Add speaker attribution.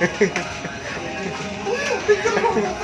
Speaker 1: もうピッタリだ!